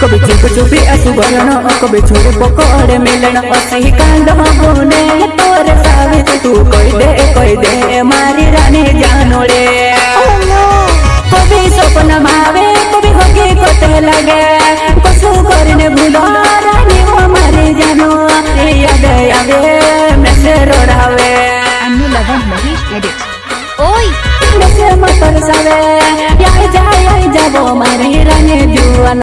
कभी चुप चुपी असुवर्ण कभी छुर पकोड़ मिलन। असही कांड बोले तोरे साबित तो तू कोई दे कोई दे मारी रानी जानो रे कभी सपन मावे कभी हकी कोते लगे। कसु करने भूलो रानी वो मारे जानो। याद आवे मैं रोड़ावे। अन्य लगन महेश एडिट ओय मैं से मत तरसावे या जा या जाबो मारी रानी जुआ